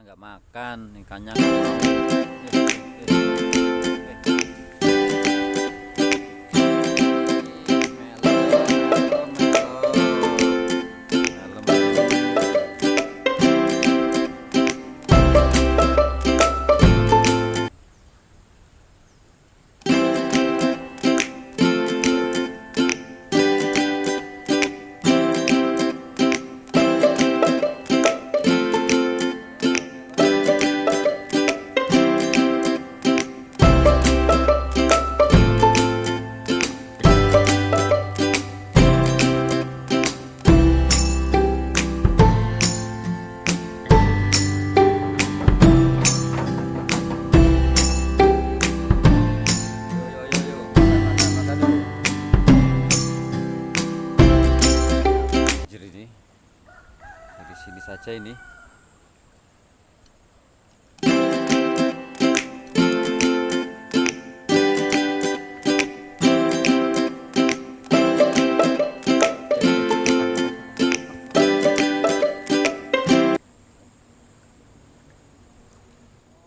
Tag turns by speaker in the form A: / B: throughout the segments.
A: nggak makan ikannya saya ini.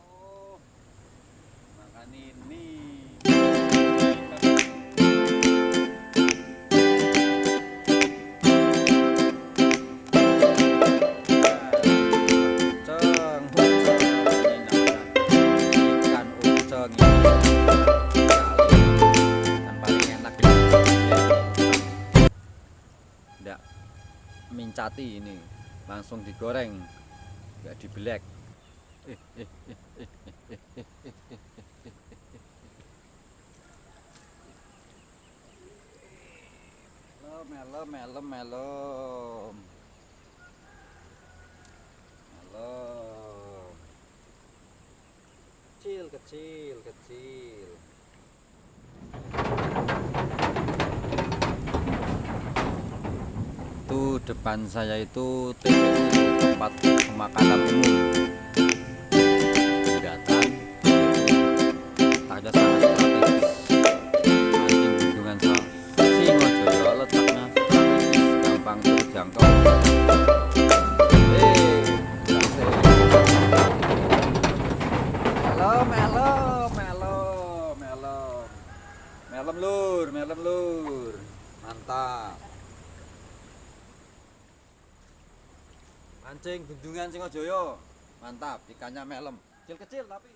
A: Oh, ini. cati ini. Langsung digoreng. Nggak dibelek. Melom melom melom melom. Melom. Kecil kecil kecil. Depan saya itu tempat pemakanan umum. Jembatan ada sangat Mancing bendungan Singojoyo. Mantap, ikannya melem. Kecil-kecil tapi.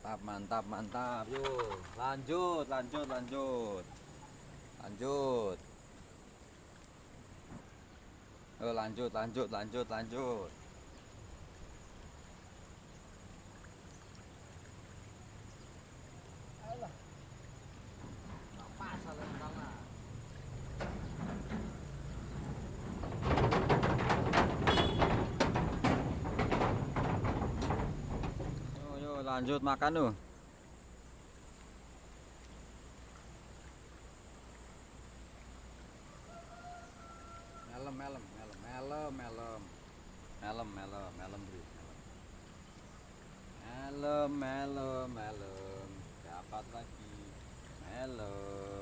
A: Mantap mantap mantap. Yuk lanjut lanjut lanjut. Lanjut. Yuk, lanjut lanjut lanjut lanjut Yuk, yuk lanjut makan tuh melem melem melem melem melem. Melem melem melem melem melem melem. Dapat lagi. Melem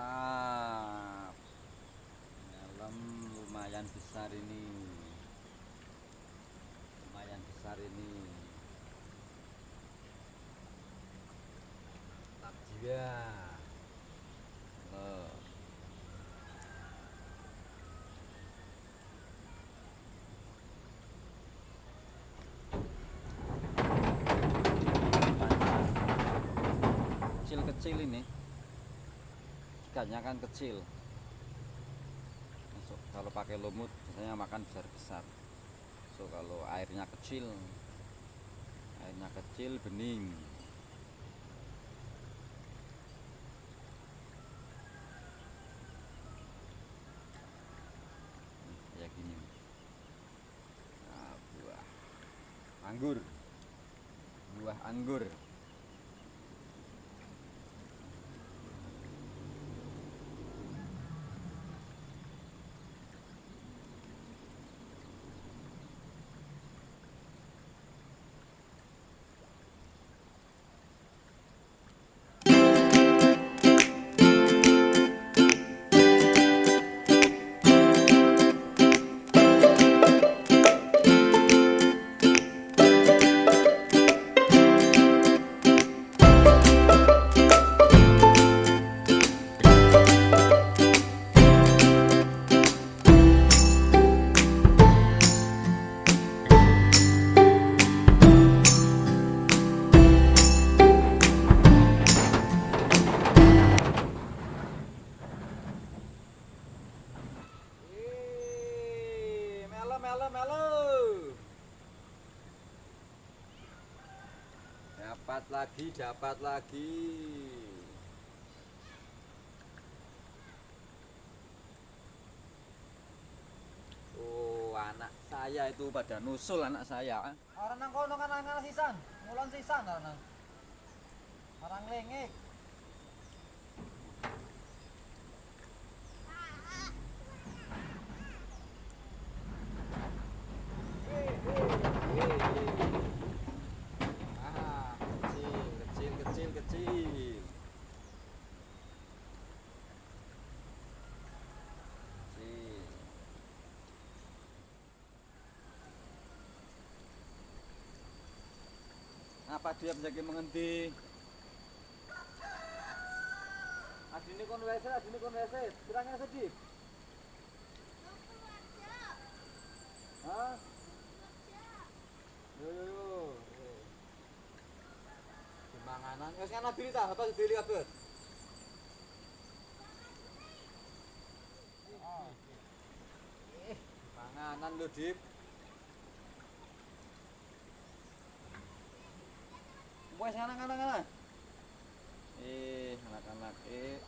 A: mantap. Dalam lumayan besar ini. Lumayan besar ini. Mantap jiwa Loh. Kecil-kecil ini ikannya kan kecil. Masuk kalau pakai lumut biasanya makan besar besar. Itu kalau airnya kecil airnya kecil bening. Kayak gini. Nah, buah. Anggur. Buah anggur melo melo. Dapat lagi, dapat lagi. Oh, anak saya itu pada nusul anak saya.
B: Orang nang kono kan nang sisan, ngulon sisan orang. Orang lengek.
A: Ah, kecil, kecil, kecil, kecil. Kecil. Apa dia menjadi mengendi? Adine kon wese, adine kon wese. Kurangnya sedih. Hah? Yo yo yo. Dimanganan. Wis kan bili ta, apa bili kabeh? Panganan lho, Dik. Wes anak-anak anak. Eh, anak-anak eh